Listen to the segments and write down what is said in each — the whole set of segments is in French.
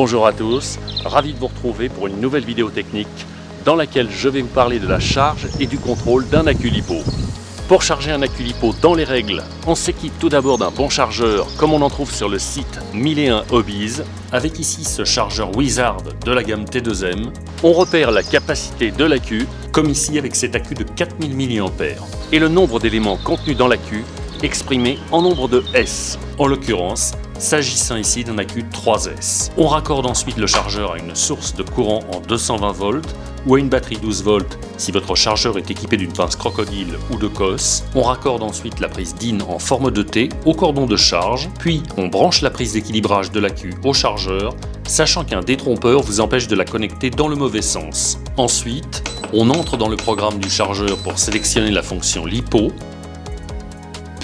Bonjour à tous, ravi de vous retrouver pour une nouvelle vidéo technique dans laquelle je vais vous parler de la charge et du contrôle d'un accu lipo. Pour charger un accu lipo dans les règles, on s'équipe tout d'abord d'un bon chargeur comme on en trouve sur le site 1001 Hobbies. Avec ici ce chargeur Wizard de la gamme T2M, on repère la capacité de l'accu comme ici avec cet accu de 4000 mAh et le nombre d'éléments contenus dans l'accu exprimé en nombre de S. En l'occurrence, s'agissant ici d'un accu 3S. On raccorde ensuite le chargeur à une source de courant en 220 volts ou à une batterie 12 volts si votre chargeur est équipé d'une pince crocodile ou de COS. On raccorde ensuite la prise DIN en forme de T au cordon de charge, puis on branche la prise d'équilibrage de l'accu au chargeur, sachant qu'un détrompeur vous empêche de la connecter dans le mauvais sens. Ensuite, on entre dans le programme du chargeur pour sélectionner la fonction LiPo,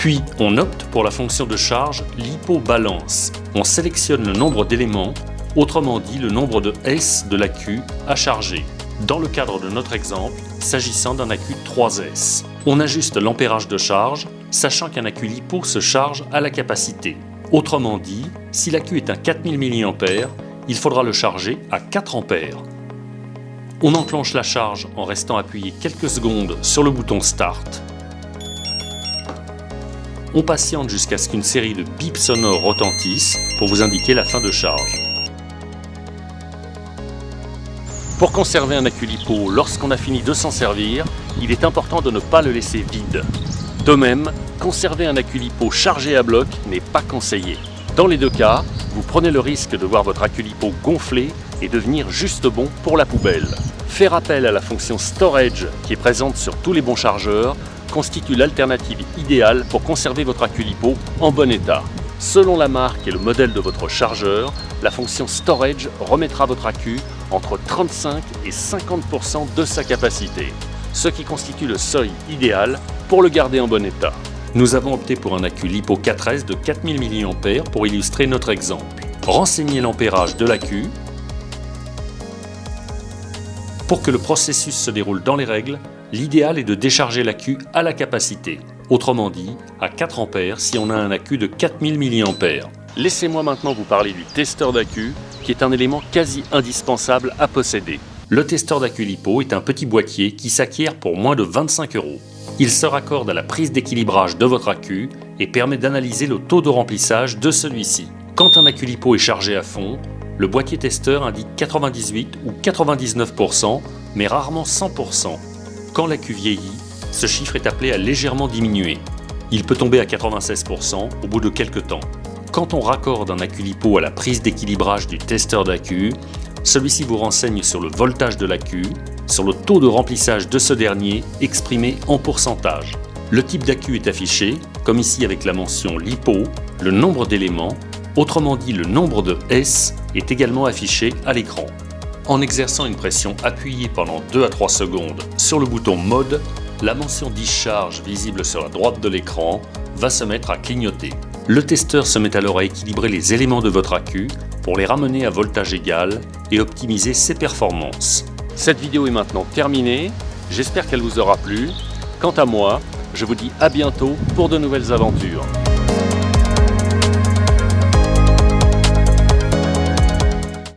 puis, on opte pour la fonction de charge LiPo-balance. On sélectionne le nombre d'éléments, autrement dit le nombre de S de l'accu à charger. Dans le cadre de notre exemple, s'agissant d'un accu 3S. On ajuste l'ampérage de charge, sachant qu'un accu LiPo se charge à la capacité. Autrement dit, si l'accu est un 4000 mAh, il faudra le charger à 4 A. On enclenche la charge en restant appuyé quelques secondes sur le bouton Start on patiente jusqu'à ce qu'une série de bips sonores retentissent pour vous indiquer la fin de charge. Pour conserver un accu lipo lorsqu'on a fini de s'en servir, il est important de ne pas le laisser vide. De même, conserver un accu lipo chargé à bloc n'est pas conseillé. Dans les deux cas, vous prenez le risque de voir votre accu lipo gonfler et devenir juste bon pour la poubelle. Faire appel à la fonction Storage qui est présente sur tous les bons chargeurs constitue l'alternative idéale pour conserver votre accu lipo en bon état. Selon la marque et le modèle de votre chargeur, la fonction Storage remettra votre accu entre 35 et 50% de sa capacité, ce qui constitue le seuil idéal pour le garder en bon état. Nous avons opté pour un accu LiPo 4S de 4000 mAh pour illustrer notre exemple. Renseignez l'ampérage de l'accu. Pour que le processus se déroule dans les règles, l'idéal est de décharger l'accu à la capacité, autrement dit à 4 A si on a un accu de 4000 mAh. Laissez-moi maintenant vous parler du testeur d'accu, qui est un élément quasi indispensable à posséder. Le testeur d'accu LiPo est un petit boîtier qui s'acquiert pour moins de 25 euros. Il se raccorde à la prise d'équilibrage de votre accu et permet d'analyser le taux de remplissage de celui-ci. Quand un accu LiPo est chargé à fond, le boîtier testeur indique 98 ou 99%, mais rarement 100%. Quand l'accu vieillit, ce chiffre est appelé à légèrement diminuer. Il peut tomber à 96% au bout de quelques temps. Quand on raccorde un accu lipo à la prise d'équilibrage du testeur d'accu, celui-ci vous renseigne sur le voltage de l'accu, sur le taux de remplissage de ce dernier exprimé en pourcentage. Le type d'accu est affiché, comme ici avec la mention LiPo, le nombre d'éléments, autrement dit le nombre de S, est également affiché à l'écran. En exerçant une pression appuyée pendant 2 à 3 secondes sur le bouton Mode, la mention Discharge visible sur la droite de l'écran va se mettre à clignoter. Le testeur se met alors à équilibrer les éléments de votre accu pour les ramener à voltage égal et optimiser ses performances. Cette vidéo est maintenant terminée, j'espère qu'elle vous aura plu. Quant à moi, je vous dis à bientôt pour de nouvelles aventures.